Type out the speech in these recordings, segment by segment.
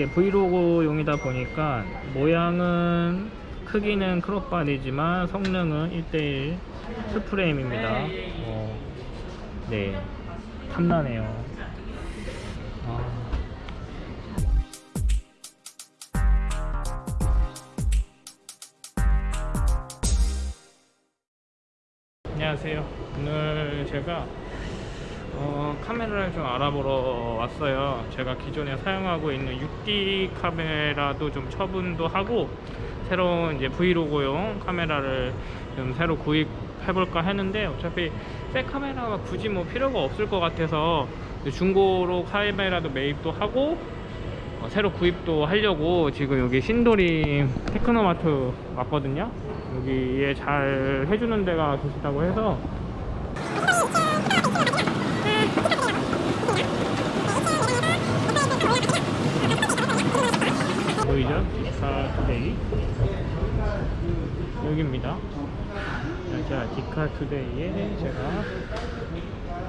이게 브이로그용이다 보니까 모양은 크기는 크롭바디지만 성능은 1대1 풀프레임입니다. 어, 네 탐나네요. 아. 안녕하세요. 오늘 제가 어, 카메라를 좀 알아보러 왔어요. 제가 기존에 사용하고 있는 6D 카메라도 좀 처분도 하고 새로운 이제 브이로그용 카메라를 좀 새로 구입해볼까 했는데 어차피 새 카메라가 굳이 뭐 필요가 없을 것 같아서 중고로 카메라도 매입도 하고 어, 새로 구입도 하려고 지금 여기 신도림 테크노마트 왔거든요. 여기에 잘 해주는 데가 계시다고 해서 투데이 여기입니다. 자 디카 투데이에 제가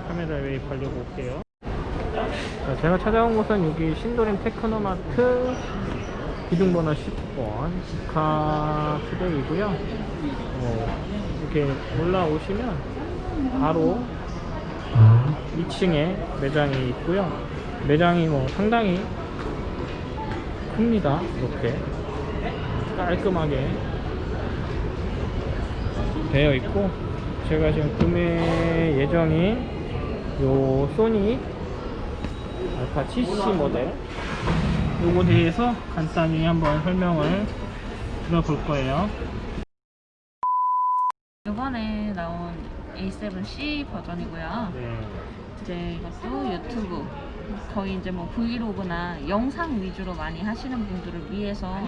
카메라 매입하려고 올게요. 자, 제가 찾아온 곳은 여기 신도림 테크노마트 기둥번호 10번 디카 투데이고요. 어, 이렇게 올라오시면 바로 2층에 매장이 있고요. 매장이 뭐 상당히 큽니다 이렇게 깔끔하게 되어 있고 제가 지금 구매 예정인 요 소니 알파 70 모델 요거 대해서 간단히 한번 설명을 들어볼 거예요 이번에 나온 A7C 버전이고요. 네. 이제 이것도 유튜브 거의 이제 뭐 브이로그나 영상 위주로 많이 하시는 분들을 위해서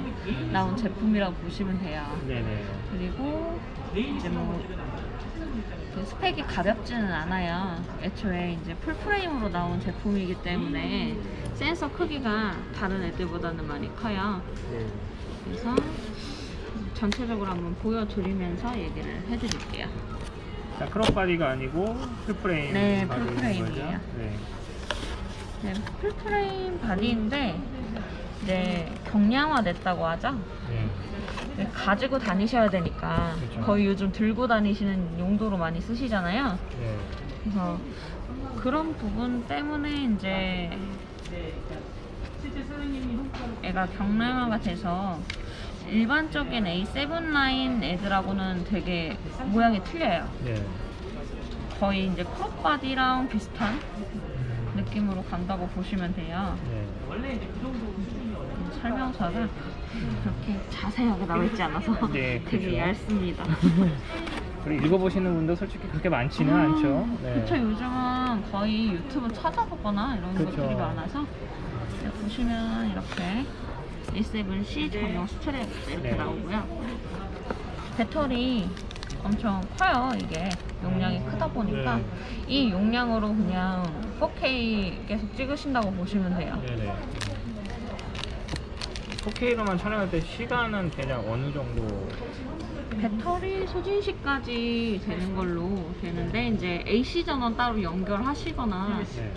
나온 제품이라고 보시면 돼요. 네네 그리고 이제 뭐그 스펙이 가볍지는 않아요. 애초에 이제 full frame으로 나온 제품이기 때문에 센서 크기가 다른 애들보다는 많이 커요. 네. 그래서 전체적으로 한번 보여드리면서 얘기를 해드릴게요. 자 crop body가 아니고 full frame 네, full frame이에요. 네. 네, full frame body인데 이제 경량화 됐다고 하죠. 네. 네, 가지고 다니셔야 되니까 그쵸. 거의 요즘 들고 다니시는 용도로 많이 쓰시잖아요. 네. 그래서 그런 부분 때문에 이제 얘가 경량화가 돼서 일반적인 A7 라인 애들하고는 되게 모양이 틀려요. 네. 거의 이제 crop body랑 비슷한 느낌으로 간다고 보시면 돼요. 네. 설명서가 그렇게 자세하게 나와 있지 않아서 네, 되게 그죠. 얇습니다. 그리고 읽어보시는 분도 솔직히 그렇게 많지는 음, 않죠. 네. 그쵸 요즘은 거의 유튜브 찾아보거나 이런 그쵸. 것들이 많아서 네, 보시면 이렇게 A7C 전용 스트랩 이렇게 네. 나오고요. 배터리 엄청 커요 이게 용량이 크다 보니까 네. 이 용량으로 그냥 4K 계속 찍으신다고 보시면 돼요. 네네. 4K로만 촬영할 때 시간은 대략 어느 정도? 배터리 소진시까지 되는 걸로 되는데 이제 AC 전원 따로 연결하시거나 네.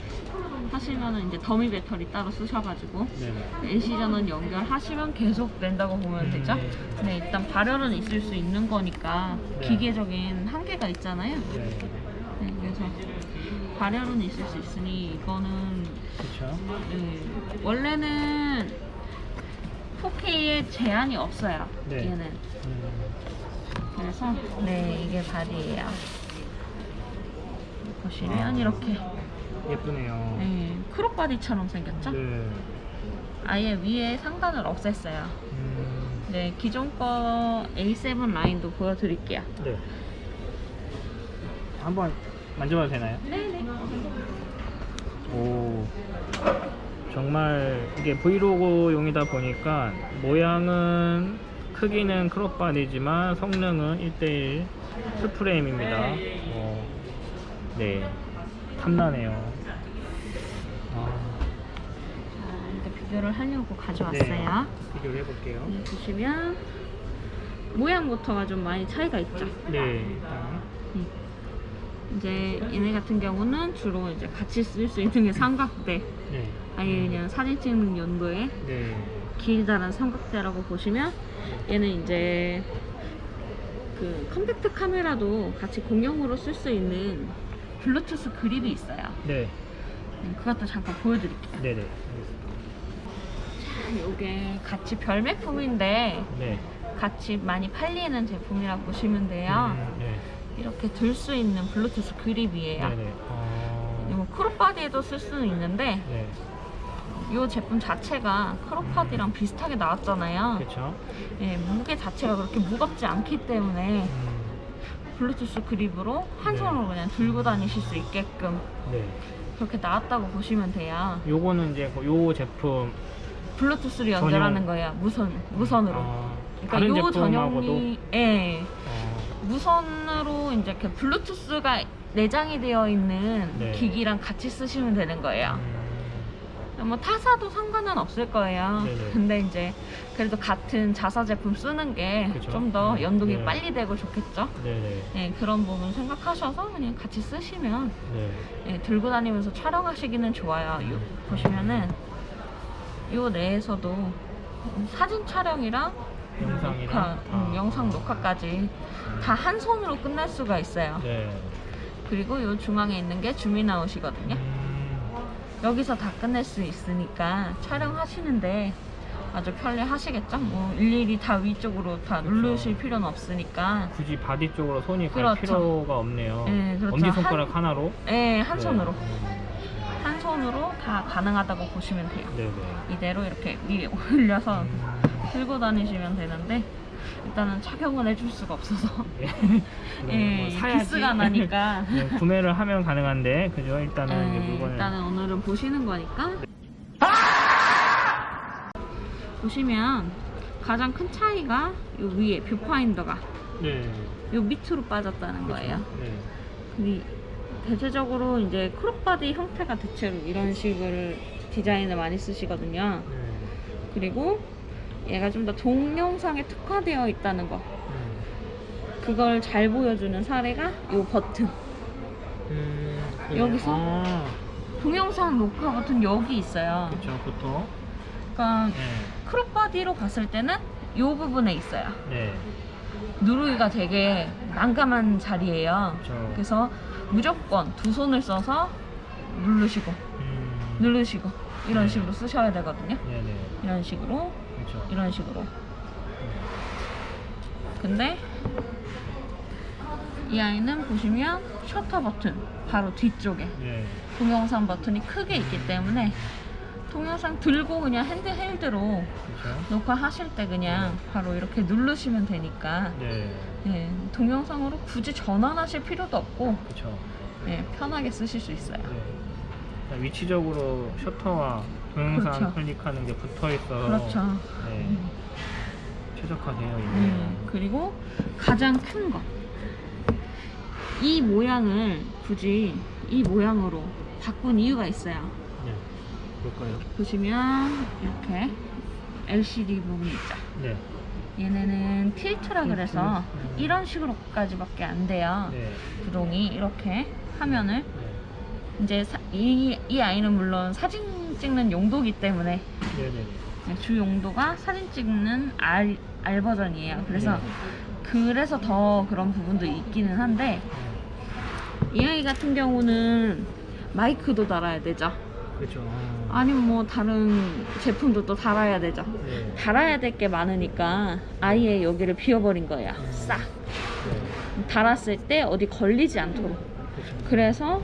하시면은 이제 더미 배터리 따로 쓰셔가지고 네네. AC 전원 연결하시면 계속 낸다고 보면 되죠. 음. 근데 일단 발열은 있을 수 있는 거니까 네. 기계적인 한계가 있잖아요. 네. 네, 그래서 발열은 있을 수 있으니 이거는. 네, 원래는 4K에 제한이 없어요. 네. 얘는. 음, 그래서 네 이게 바디예요. 보시면 아. 이렇게 예쁘네요. 네, crop body처럼 생겼죠? 네. 아예 위에 상단을 없앴어요. 음, 네 기존 거 A7 라인도 보여드릴게요. 네. 한번 만져봐도 되나요? 네네. 오. 정말 이게 브이로그용이다 보니까 모양은 크기는 crop body지만 성능은 1대1 풀프레임입니다. 어, 네. 탐나네요. 아, 자 이제 비교를 하려고 가져왔어요. 네. 비교를 해볼게요. 네, 보시면 모양부터가 좀 많이 차이가 있죠. 네. 일단 음. 이제 얘네 같은 경우는 주로 이제 같이 쓸 수 있는 게 삼각대. 네. 아예 그냥 사진 찍는 용도에 네. 길다란 삼각대라고 보시면 얘는 이제 그 컴팩트 카메라도 같이 공용으로 쓸 수 있는 블루투스 그립이 있어요. 네. 음, 그것도 잠깐 보여드릴게요. 네네. 이게 같이 별매품인데 네. 같이 많이 팔리는 제품이라고 보시면 돼요. 음, 네. 이렇게 들 수 있는 블루투스 그립이에요. 네네. 어... 이거 crop body에도 쓸 수는 있는데 네. 이 제품 자체가 crop body랑 비슷하게 나왔잖아요. 그렇죠. 예, 무게 자체가 그렇게 무겁지 않기 때문에 음, 블루투스 그립으로 한 네. 손으로 그냥 들고 다니실 수 있게끔 네. 그렇게 나왔다고 보시면 돼요. 요거는 이제 그요 제품 블루투스를 연결하는 거예요. 무선 무선으로. 어, 그러니까 요 전용이 예. 어, 무선으로 이제 그 블루투스가 내장이 되어 있는 네. 기기랑 같이 쓰시면 되는 거예요. 음, 뭐 타사도 상관은 없을 거예요. 네네. 근데 이제 그래도 같은 자사 제품 쓰는 게 그죠. 좀더 네. 연동이 네. 빨리 되고 좋겠죠. 네네. 네, 그런 부분 생각하셔서 그냥 같이 쓰시면 네. 예, 들고 다니면서 촬영하시기는 좋아요. 요, 보시면은 요 내에서도 사진 촬영이랑 영상이랑 녹화, 음, 아. 영상 녹화까지 다 한 손으로 끝낼 수가 있어요. 네. 그리고 요 중앙에 있는 게 zoom in out이거든요. 음, 여기서 다 끝낼 수 있으니까 촬영하시는데 아주 편리 하시겠죠? 뭐 일일이 다 위쪽으로 다 그쵸. 누르실 필요는 없으니까 굳이 바디 쪽으로 손이 갈 그렇죠. 필요가 없네요. 네, 그렇죠. 엄지 손가락 하나로. 네, 한 네. 손으로 음, 한 손으로 다 가능하다고 보시면 돼요. 네네. 이대로 이렇게 위에 올려서 음, 들고 다니시면 되는데 일단은 착용을 해줄 수가 없어서 네. 예, 뭐 사야지. 기스가 나니까 네, 구매를 하면 가능한데 그죠? 일단은 예, 물건을 일단은 오늘은 보시는 거니까 보시면 가장 큰 차이가 요 위에 뷰파인더가 네. 요 밑으로 빠졌다는 거예요. 네. 대체적으로 이제 crop body 형태가 대체로 이런 식으로 디자인을 많이 쓰시거든요. 네. 그리고 얘가 좀 더 동영상에 특화되어 있다는 거. 음. 그걸 잘 보여주는 사례가 요 버튼. 음, 네. 여기서? 아, 동영상 녹화 버튼 여기 있어요. 그쵸, 보통. 그러니까 네. 크롭바디로 봤을 때는 요 부분에 있어요. 네. 누르기가 되게 난감한 자리예요. 그쵸. 그래서 무조건 두 손을 써서 누르시고 음, 누르시고 이런 네. 식으로 쓰셔야 되거든요. 네네. 이런 식으로 그쵸. 이런 식으로. 근데 이 아이는 보시면 셔터 버튼 바로 뒤쪽에 네. 동영상 버튼이 크게 있기 때문에 동영상 들고 그냥 핸드헬드로 그쵸. 녹화하실 때 그냥 바로 이렇게 누르시면 되니까 네. 예, 동영상으로 굳이 전환하실 필요도 없고 그쵸. 예, 편하게 쓰실 수 있어요. 네. 위치적으로 셔터와 동영상 그렇죠. 클릭하는 게 붙어 있어. 그렇죠. 네. 음. 최적화되어 있네요. 음, 그리고 가장 큰 거. 이 모양을 굳이 이 모양으로 바꾼 이유가 있어요. 네. 볼까요? 보시면 이렇게 LCD 부분 있죠. 네. 얘네는 틸트라 그래서 음. 이런 식으로까지밖에 안 돼요. 네. 구동이 이렇게 화면을 네. 이제 사- 이, 이 아이는 물론 사진 찍는 용도기 때문에 네네. 네, 주 용도가 사진 찍는 R, R 버전이에요. 그래서 그래서 더 그런 부분도 있기는 한데 이 아이 같은 경우는 마이크도 달아야 되죠. 그렇죠. 아니면 뭐 다른 제품도 또 달아야 되죠. 네. 달아야 될 게 많으니까 아예 여기를 비워버린 거예요. 싹 네. 달았을 때 어디 걸리지 않도록. 그렇죠. 그래서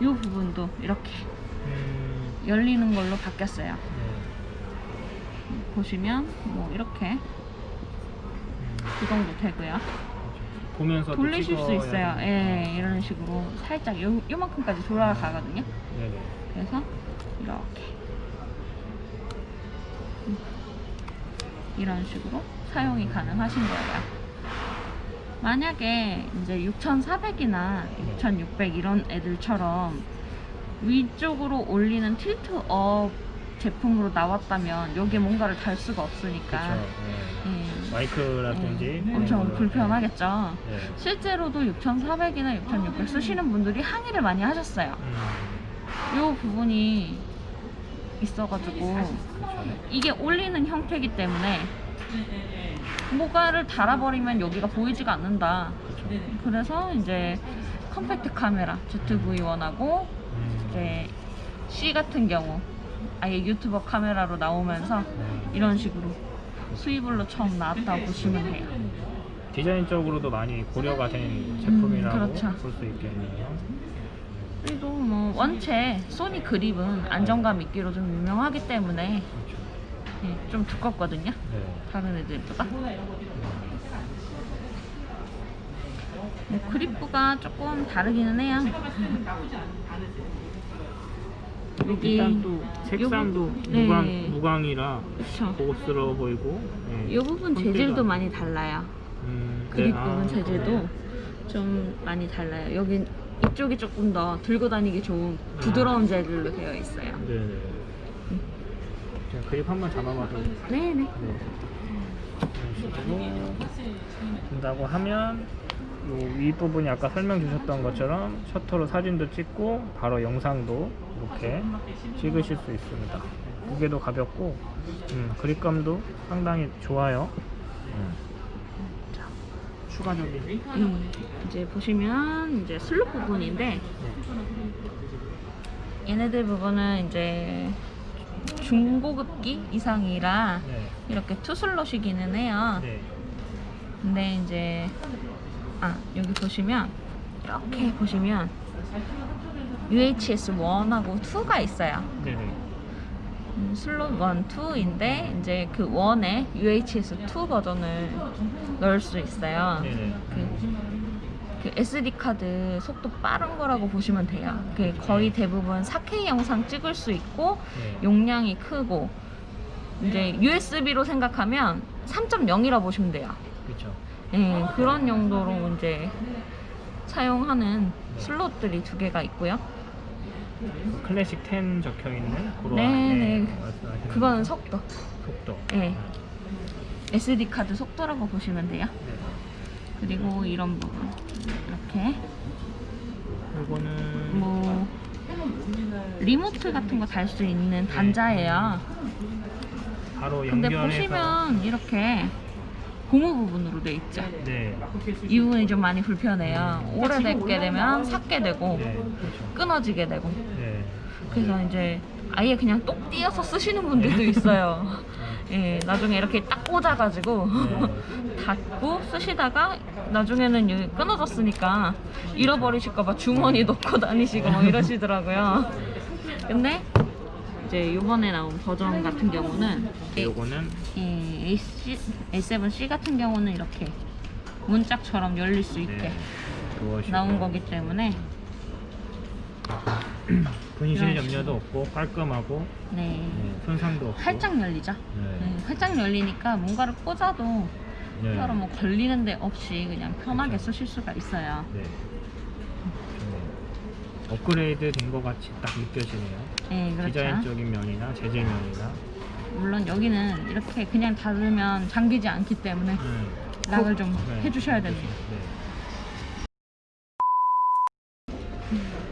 이 부분도 이렇게 음, 열리는 걸로 바뀌었어요. 네. 보시면 뭐 이렇게 음, 구동도 되고요. 그렇죠. 보면서 돌리실 수 있어요. 예, 이런 식으로 살짝 요, 요만큼까지 돌아가거든요. 네네. 그래서 이렇게 음, 이런 식으로 사용이 가능하신 거예요. 만약에 이제 6,400이나 6,600 이런 애들처럼 위쪽으로 올리는 틸트업 제품으로 나왔다면 여기에 뭔가를 달 수가 없으니까. 네. 예, 마이크라든지 예, 엄청 불편하겠죠. 네. 실제로도 6,400이나 6,600 쓰시는 분들이 항의를 많이 하셨어요. 음, 이 부분이 있어가지고. 이게 올리는 형태이기 때문에 뭐가를 달아버리면 여기가 보이지가 않는다. 그래서 이제 컴팩트 카메라 ZV-1하고 음. 이제 C 같은 경우 아예 유튜버 카메라로 나오면서 네. 이런 식으로 수입으로 처음 나왔다고 보시면 돼요. 디자인적으로도 많이 고려가 된 제품이라고 음, 그렇죠. 볼수 있겠네요. 그리고 뭐 원체 소니 그립은 안정감 있기로 좀 유명하기 때문에 그렇죠. 예, 좀 두껍거든요. 네. 다른 애들보다. 네, 그립부가 조금 다르기는 해요. 여기 일단 또 색상도 네. 무광, 무광이라 그쵸. 고급스러워 보이고 네. 이 부분 재질도 많이 달라요. 음, 네. 그립 아, 부분 재질도 그래요? 좀 많이 달라요. 여기 이쪽이 조금 더 들고 다니기 좋은 부드러운 재질로 되어 있어요. 네네. 제가 그립 한번 잡아봐도 네네. 네. 된다고 하면 요 윗부분이 아까 설명 주셨던 것처럼 셔터로 사진도 찍고 바로 영상도 이렇게 찍으실 수 있습니다. 무게도 가볍고 음, 그립감도 상당히 좋아요. 음. 자, 추가적인 음, 이제 보시면 이제 슬롯 부분인데 얘네들 부분은 이제 중고급기 이상이라 네. 이렇게 two slot이기는 해요. 네. 근데 이제 아 여기 보시면 이렇게 보시면 UHS 1하고 2가 있어요. 네네. 음, 슬롯 1, 2인데 이제 그 1에 UHS 2 버전을 넣을 수 있어요. 네네. 그, 그 SD 카드 속도 빠른 거라고 보시면 돼요. 그 거의 대부분 4K 영상 찍을 수 있고 네. 용량이 크고 이제 USB로 생각하면 3.0이라 보시면 돼요. 그렇죠. 예, 그런 용도로 이제 사용하는 슬롯들이 두 개가 있고요. 클래식 10 적혀 있는 그런 네, 네. 그거는 속도. 속도. 네. SD 카드 속도라고 보시면 돼요. 네. 그리고 이런 부분 이렇게 이거는 뭐 리모트 같은 거 달 수 있는 단자예요. 바로 근데 연결해서 보시면 이렇게 고무 부분으로 돼 있죠. 네. 이 부분이 좀 많이 불편해요. 오래되게 되면 삭게 되고 네. 그렇죠. 끊어지게 되고 네. 그래서 이제 아예 그냥 똑 띄어서 쓰시는 분들도 있어요. 예, 나중에 이렇게 딱 꽂아가지고 네. 닫고 쓰시다가 나중에는 여기 끊어졌으니까 잃어버리실까봐 주머니 넣고 다니시고 막 이러시더라고요. 근데 이제 요번에 나온 버전 같은 경우는 요거는 예, A7, A7C 같은 경우는 이렇게 문짝처럼 열릴 수 있게 네. 나온 거기 때문에 분실 이런 염려도 없고 깔끔하고 네, 네. 손상도 없고 활짝 열리죠. 네. 네, 활짝 열리니까 뭔가를 꽂아도 네. 따로 뭐 걸리는 데 없이 그냥 편하게 쓰실 수가 있어요. 네. 좋네요. 업그레이드 된 것 같이 딱 느껴지네요. 네, 그렇죠. 디자인적인 면이나 재질 면이나 물론 여기는 이렇게 그냥 닫으면 잠기지 않기 때문에 음. 락을 좀 네. 해주셔야 됩니다. 네.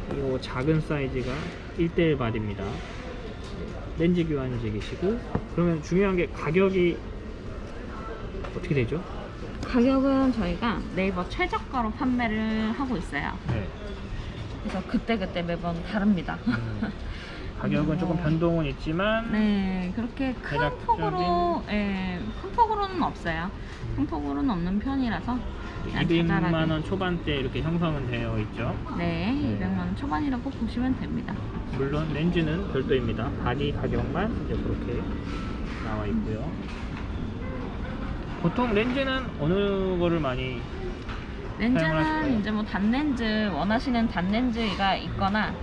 그리고 작은 사이즈가 1대1 바디입니다. 렌즈 교환식이시고 그러면 중요한 게 가격이 어떻게 되죠? 가격은 저희가 네이버 최저가로 판매를 하고 있어요. 네. 그래서 그때그때 매번 다릅니다. 음, 가격은 조금 변동은 있지만 네, 그렇게 큰 폭으로, 예, 큰 폭으로는 없어요. 큰 폭으로는 없는 편이라서 그냥 200만 자잘하게. 원 초반대 이렇게 형성은 되어 있죠. 네, 네. 200만 원 초반이라고 보시면 됩니다. 물론 렌즈는 별도입니다. 바디 가격만 이제 그렇게 나와 있고요. 보통 렌즈는 어느 거를 많이 렌즈는? 이제 뭐 단렌즈 원하시는 단렌즈가 있거나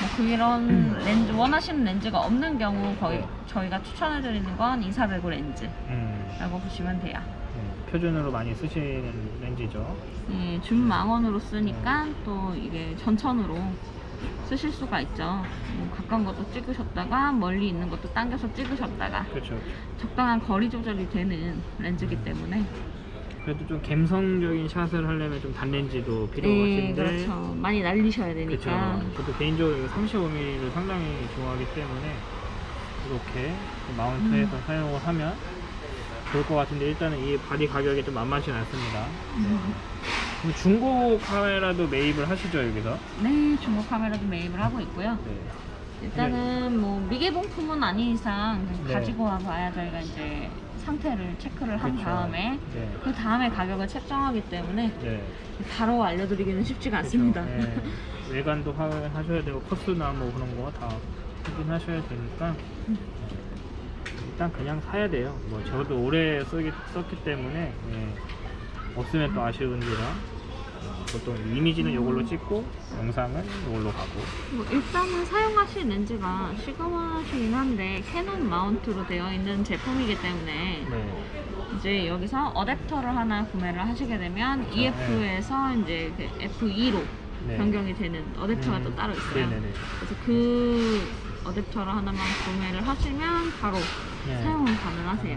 뭐 그런 렌즈 원하시는 렌즈가 없는 경우 거의 네. 저희가 추천해 드리는 건 2400 렌즈라고 음, 보시면 돼요. 음, 표준으로 많이 쓰시는 렌즈죠. 예, 줌망원으로 쓰니까 또 이게 전천으로 쓰실 수가 있죠. 뭐 가까운 것도 찍으셨다가 멀리 있는 것도 당겨서 찍으셨다가 그렇죠. 적당한 거리 조절이 되는 렌즈이기 때문에 그래도 좀 감성적인 샷을 하려면 좀 단렌즈도 네, 필요하신데 그렇죠. 많이 날리셔야 그렇죠. 되니까 저도 개인적으로 35mm를 상당히 좋아하기 때문에 이렇게 마운트해서 사용을 하면 좋을 것 같은데 일단은 이 바디 가격이 좀 만만치 않습니다. 네. 그럼 중고 카메라도 매입을 하시죠 여기서? 네, 중고 카메라도 매입을 하고 있고요. 네. 일단은 뭐 미개봉품은 아닌 이상 네. 가지고 와봐야 저희가 이제 상태를 체크를 한 그쵸. 다음에 네. 그 다음에 가격을 책정하기 때문에 네. 바로 알려드리기는 쉽지가 않습니다. 그쵸. 네. 외관도 확인하셔야 되고 코스나 뭐 그런 거 다 확인하셔야 되니까 일단 그냥 사야 돼요. 뭐 저도 오래 쓰기, 썼기 때문에 예. 없으면 또 아쉬운지라 어, 보통 이미지는 이걸로 찍고 영상은 이걸로 가고 뭐 일단은 사용하실 렌즈가 시그마시긴 한데 캐논 마운트로 되어 있는 제품이기 때문에 네. 이제 여기서 어댑터를 하나 구매를 하시게 되면 EF에서 이제 그 F2로 네. 변경이 되는 어댑터가 음, 또 따로 있어요. 네네네. 그래서 그 어댑터를 하나만 구매를 하시면 바로 네. 사용은 가능하세요.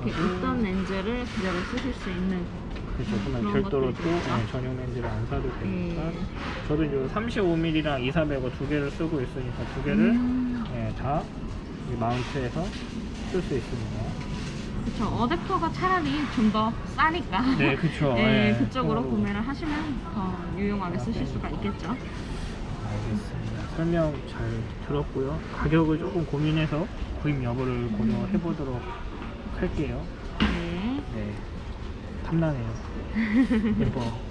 이렇게 그렇죠. 있던 렌즈를 그대로 쓰실 수 있는 그렇죠. 그러면 별도로 또. 네, 전용 렌즈를 안 사도 되니까 네. 저도 이제 35mm랑 2400을 두 개를 쓰고 있으니까 두 개를 음, 예, 다이 마운트해서 쓸 수 있습니다. 그쵸. 어댑터가 차라리 좀 더 싸니까. 네, 그쵸. 네, 예, 그쪽으로 서로. 구매를 하시면 더 유용하게 쓰실 수가 있겠죠. 알겠습니다. 설명 잘 들었고요. 가격을 조금 고민해서 구입 여부를 고려해 보도록 할게요. 탐나네요. 예뻐.